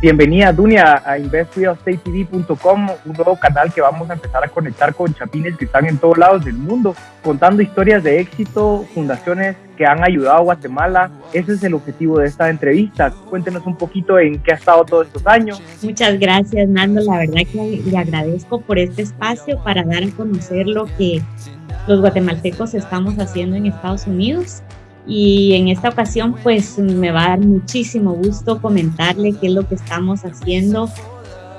Bienvenida, Dunia, a investrealestatetv.com, un nuevo canal que vamos a empezar a conectar con chapines que están en todos lados del mundo, contando historias de éxito, fundaciones que han ayudado a Guatemala. Ese es el objetivo de esta entrevista. Cuéntenos un poquito en qué ha estado todos estos años. Muchas gracias, Nando. La verdad que le agradezco por este espacio para dar a conocer lo que los guatemaltecos estamos haciendo en Estados Unidos y en esta ocasión pues me va a dar muchísimo gusto comentarle qué es lo que estamos haciendo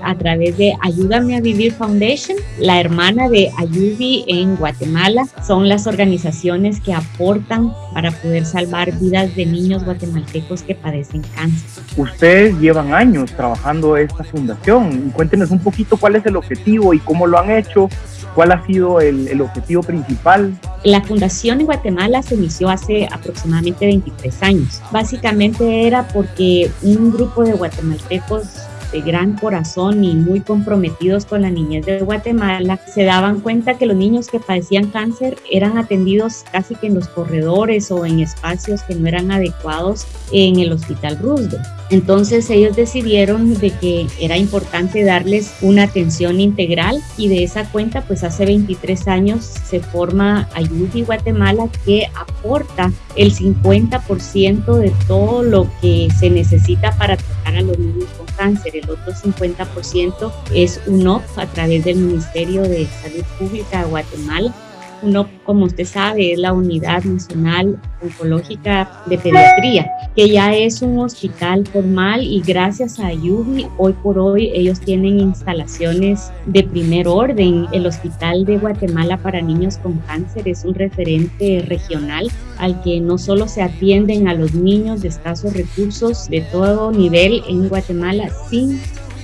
a través de Ayúdame a Vivir Foundation, la hermana de Ayubi en Guatemala. Son las organizaciones que aportan para poder salvar vidas de niños guatemaltecos que padecen cáncer. Ustedes llevan años trabajando esta fundación. Cuéntenos un poquito cuál es el objetivo y cómo lo han hecho ¿Cuál ha sido el, objetivo principal? La fundación en Guatemala se inició hace aproximadamente 23 años. Básicamente era porque un grupo de guatemaltecos de gran corazón y muy comprometidos con la niñez de Guatemala, se daban cuenta que los niños que padecían cáncer eran atendidos casi que en los corredores o en espacios que no eran adecuados en el Hospital Roosevelt. Entonces ellos decidieron de que era importante darles una atención integral y de esa cuenta pues hace 23 años se forma Ayuda Guatemala que aporta el 50% de todo lo que se necesita para tratar a los niños con cáncer. El otro 50% es UNOP a través del Ministerio de Salud Pública de Guatemala uno, como usted sabe, es la Unidad Nacional Oncológica de Pediatría, que ya es un hospital formal y gracias a Ayubi, hoy por hoy ellos tienen instalaciones de primer orden. El Hospital de Guatemala para Niños con Cáncer es un referente regional al que no solo se atienden a los niños de escasos recursos de todo nivel en Guatemala sin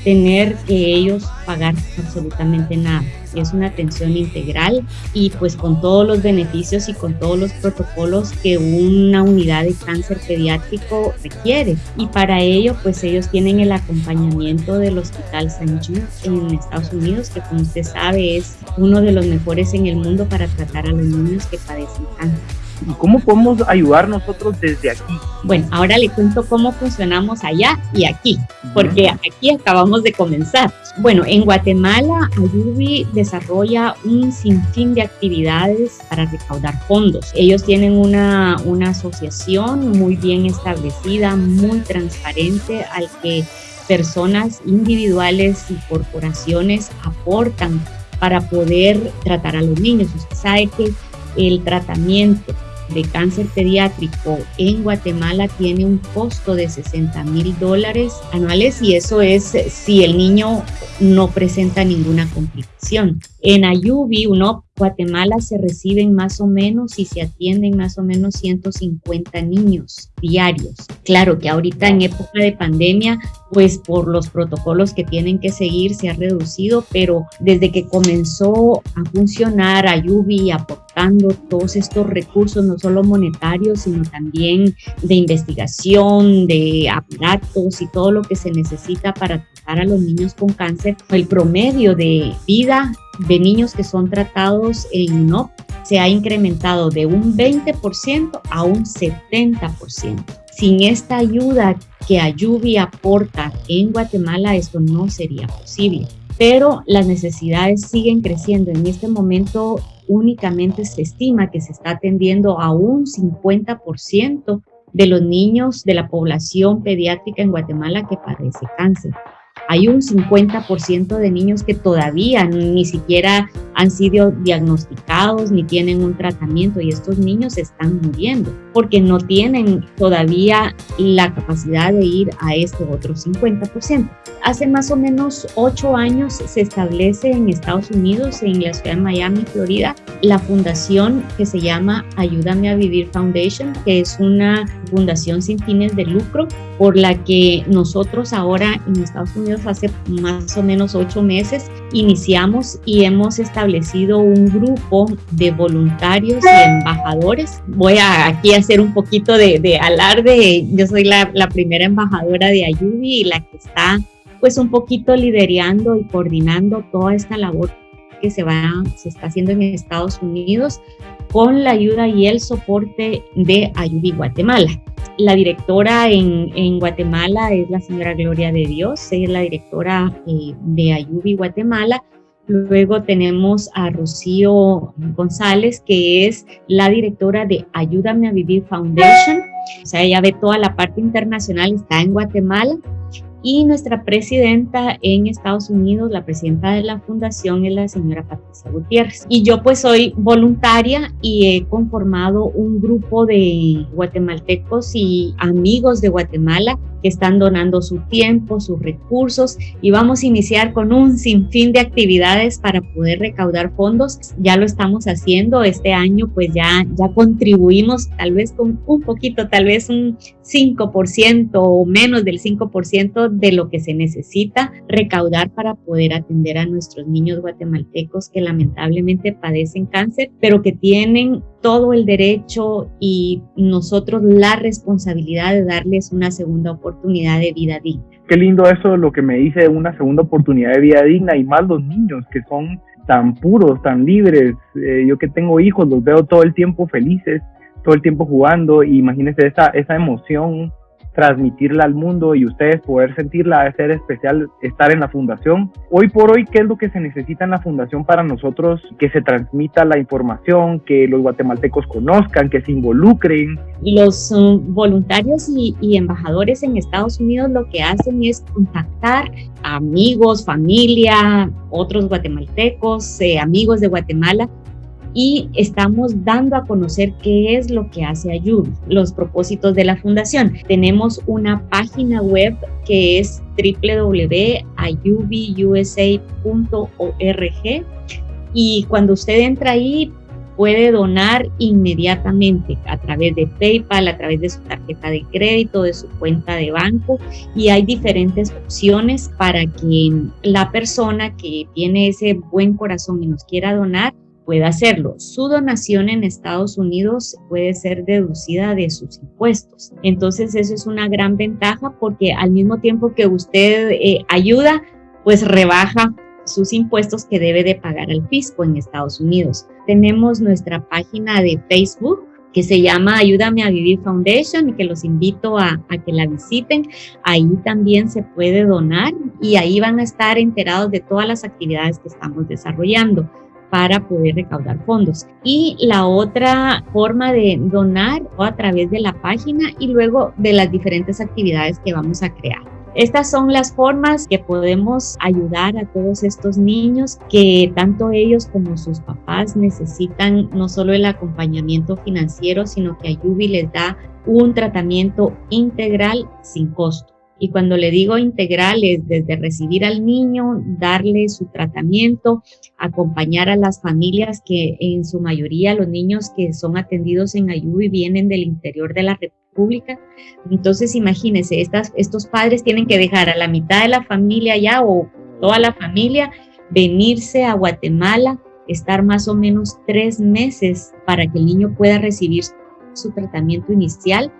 tener que ellos pagar absolutamente nada. Es una atención integral y pues con todos los beneficios y con todos los protocolos que una unidad de cáncer pediátrico requiere. Y para ello pues ellos tienen el acompañamiento del Hospital St. Jude en Estados Unidos, que como usted sabe es uno de los mejores en el mundo para tratar a los niños que padecen cáncer. ¿Y cómo podemos ayudar nosotros desde aquí? Bueno, ahora le cuento cómo funcionamos allá y aquí, porque aquí acabamos de comenzar. Bueno, en Guatemala, Ayubi desarrolla un sinfín de actividades para recaudar fondos. Ellos tienen una, una asociación muy bien establecida, muy transparente, al que personas individuales y corporaciones aportan para poder tratar a los niños. Usted sabe que el tratamiento de cáncer pediátrico en Guatemala tiene un costo de 60 mil dólares anuales y eso es si el niño no presenta ninguna complicación. En Ayubi, uno Guatemala se reciben más o menos y se atienden más o menos 150 niños diarios. Claro que ahorita en época de pandemia, pues por los protocolos que tienen que seguir se ha reducido, pero desde que comenzó a funcionar Ayubi aportando todos estos recursos, no solo monetarios, sino también de investigación, de aparatos y todo lo que se necesita para tratar a los niños con cáncer, el promedio de vida de niños que son tratados en no se ha incrementado de un 20% a un 70%. Sin esta ayuda que Ayubi aporta en Guatemala, esto no sería posible. Pero las necesidades siguen creciendo. En este momento únicamente se estima que se está atendiendo a un 50% de los niños de la población pediátrica en Guatemala que padece cáncer hay un 50% de niños que todavía ni siquiera han sido diagnosticados ni tienen un tratamiento y estos niños están muriendo porque no tienen todavía la capacidad de ir a este otro 50%. Hace más o menos ocho años se establece en Estados Unidos, en la ciudad de Miami, Florida, la fundación que se llama Ayúdame a Vivir Foundation, que es una fundación sin fines de lucro por la que nosotros ahora en Estados Unidos hace más o menos ocho meses iniciamos y hemos establecido un grupo de voluntarios y embajadores. Voy a aquí hacer un poquito de, alarde. Yo soy la, la, primera embajadora de Ayubi y la que está pues un poquito liderando y coordinando toda esta labor que se, va, se está haciendo en Estados Unidos con la ayuda y el soporte de Ayubi Guatemala. La directora en, en, Guatemala es la señora Gloria de Dios, ella es la directora eh, de Ayubi Guatemala. Luego tenemos a Rocío González, que es la directora de Ayúdame a Vivir Foundation. O sea, ella ve toda la parte internacional, está en Guatemala y nuestra presidenta en Estados Unidos, la presidenta de la fundación es la señora Patricia Gutiérrez. Y yo pues soy voluntaria y he conformado un grupo de guatemaltecos y amigos de Guatemala que están donando su tiempo, sus recursos y vamos a iniciar con un sinfín de actividades para poder recaudar fondos. Ya lo estamos haciendo este año, pues ya, ya contribuimos tal vez con un poquito, tal vez un 5% o menos del 5% de lo que se necesita recaudar para poder atender a nuestros niños guatemaltecos que lamentablemente padecen cáncer, pero que tienen todo el derecho y nosotros la responsabilidad de darles una segunda oportunidad de vida digna. Qué lindo eso, lo que me dice una segunda oportunidad de vida digna y más los niños que son tan puros, tan libres. Eh, yo que tengo hijos, los veo todo el tiempo felices, todo el tiempo jugando. Y imagínense esa, esa emoción transmitirla al mundo y ustedes poder sentirla, es ser especial estar en la fundación. Hoy por hoy, ¿qué es lo que se necesita en la fundación para nosotros? Que se transmita la información, que los guatemaltecos conozcan, que se involucren. Los um, voluntarios y, y, embajadores en Estados Unidos lo que hacen es contactar amigos, familia, otros guatemaltecos, eh, amigos de Guatemala y estamos dando a conocer qué es lo que hace Ayubi, los propósitos de la fundación. Tenemos una página web que es www.ayubiusa.org y cuando usted entra ahí puede donar inmediatamente a través de PayPal, a través de su tarjeta de crédito, de su cuenta de banco y hay diferentes opciones para que la persona que tiene ese buen corazón y nos quiera donar puede hacerlo. Su donación en Estados Unidos puede ser deducida de sus impuestos. Entonces eso es una gran ventaja porque al mismo tiempo que usted eh, ayuda, pues rebaja sus impuestos que debe de pagar al fisco en Estados Unidos. Tenemos nuestra página de Facebook que se llama Ayúdame a Vivir Foundation y que los invito a, a, que la visiten. Ahí también se puede donar y ahí van a estar enterados de todas las actividades que estamos desarrollando para poder recaudar fondos. Y la otra forma de donar a través de la página y luego de las diferentes actividades que vamos a crear. Estas son las formas que podemos ayudar a todos estos niños que tanto ellos como sus papás necesitan no solo el acompañamiento financiero, sino que Ayubi les da un tratamiento integral sin costo. Y cuando le digo integral es desde recibir al niño, darle su tratamiento, acompañar a las familias que en su mayoría los niños que son atendidos en Ayubi vienen del interior de la República. Entonces imagínense, estos padres tienen que dejar a la mitad de la familia ya o toda la familia venirse a Guatemala, estar más o menos tres meses para que el niño pueda recibir su tratamiento inicial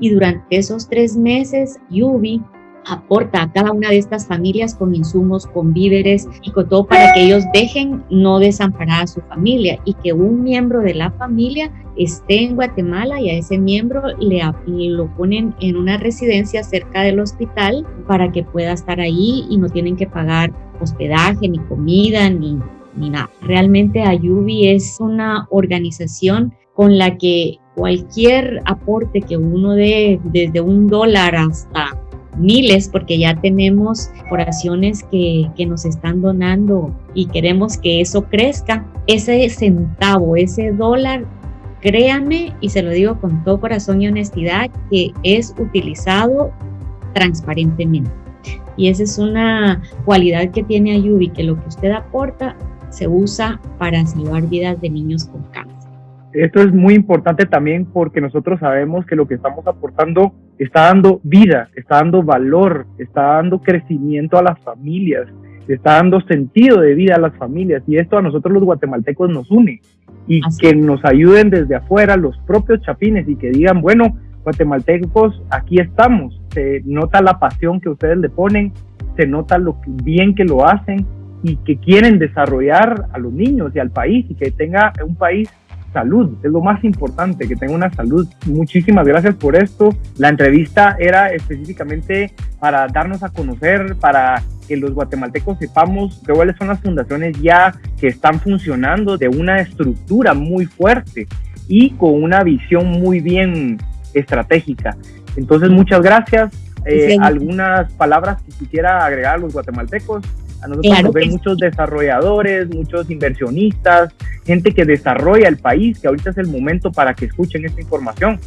y durante esos tres meses Yubi aporta a cada una de estas familias con insumos, con víveres y con todo para que ellos dejen no desamparar a su familia y que un miembro de la familia esté en Guatemala y a ese miembro le, lo ponen en una residencia cerca del hospital para que pueda estar ahí y no tienen que pagar hospedaje, ni comida, ni, ni nada. Realmente Ayubi es una organización con la que cualquier aporte que uno dé, desde un dólar hasta miles, porque ya tenemos oraciones que, que nos están donando y queremos que eso crezca, ese centavo, ese dólar créanme y se lo digo con todo corazón y honestidad que es utilizado transparentemente. Y esa es una cualidad que tiene Ayubi, que lo que usted aporta se usa para salvar vidas de niños con cáncer esto es muy importante también porque nosotros sabemos que lo que estamos aportando está dando vida, está dando valor, está dando crecimiento a las familias, está dando sentido de vida a las familias y esto a nosotros los guatemaltecos nos une y que nos ayuden desde afuera los propios chapines y que digan, bueno, guatemaltecos, aquí estamos, se nota la pasión que ustedes le ponen, se nota lo bien que lo hacen y que quieren desarrollar a los niños y al país y que tenga un país salud, es lo más importante, que tenga una salud. Muchísimas gracias por esto. La entrevista era específicamente para darnos a conocer, para que los guatemaltecos sepamos cuáles son las fundaciones ya que están funcionando de una estructura muy fuerte y con una visión muy bien estratégica. Entonces, muchas gracias. Eh, algunas palabras que quisiera agregar a los guatemaltecos. A nosotros nos ven muchos desarrolladores, muchos inversionistas, gente que desarrolla el país, que ahorita es el momento para que escuchen esta información.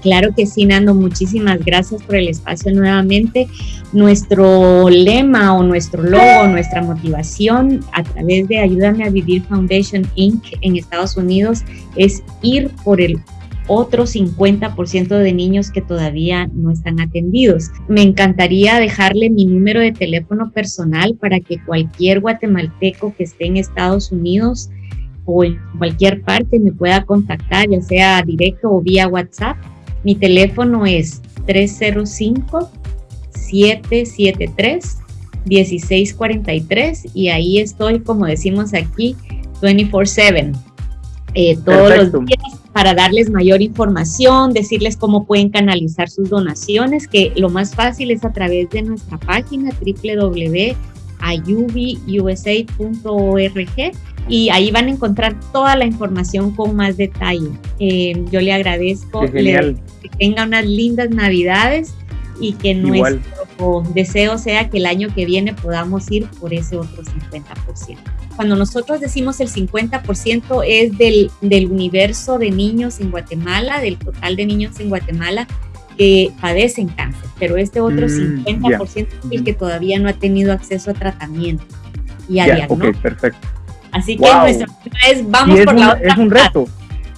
Claro que sí, Nando, muchísimas gracias por el espacio nuevamente. Nuestro lema o nuestro logo, nuestra motivación a través de Ayúdame a Vivir Foundation Inc. en Estados Unidos es ir por el otro 50% de niños que todavía no están atendidos. Me encantaría dejarle mi número de teléfono personal para que cualquier guatemalteco que esté en Estados Unidos o en cualquier parte me pueda contactar, ya sea directo o vía WhatsApp. Mi teléfono es 305-773-1643 y ahí estoy, como decimos aquí, 24/7. Eh, todos los días para darles mayor información, decirles cómo pueden canalizar sus donaciones, que lo más fácil es a través de nuestra página www.ayubiusa.org y ahí van a encontrar toda la información con más detalle. Eh, yo le agradezco, que tenga unas lindas navidades y que nuestro deseo sea que el año que viene podamos ir por ese otro 50% cuando nosotros decimos el 50% es del, del universo de niños en Guatemala, del total de niños en Guatemala que padecen cáncer, pero este otro 50% mm, es el que todavía no ha tenido acceso a tratamiento y a diagnóstico. Ok, perfecto. Así que nuestra es vamos por la otra Es un reto.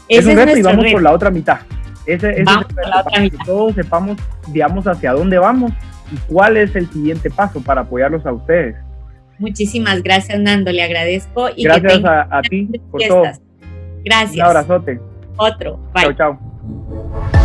Es un reto y vamos por la otra mitad. Ese, vamos por la otra mitad. Que todos sepamos, digamos, hacia dónde vamos y cuál es el siguiente paso para apoyarlos a ustedes. Muchísimas gracias, Nando, le agradezco. Y gracias a, ti por todo. Gracias. Un abrazote. Otro. Bye. Chao, chao.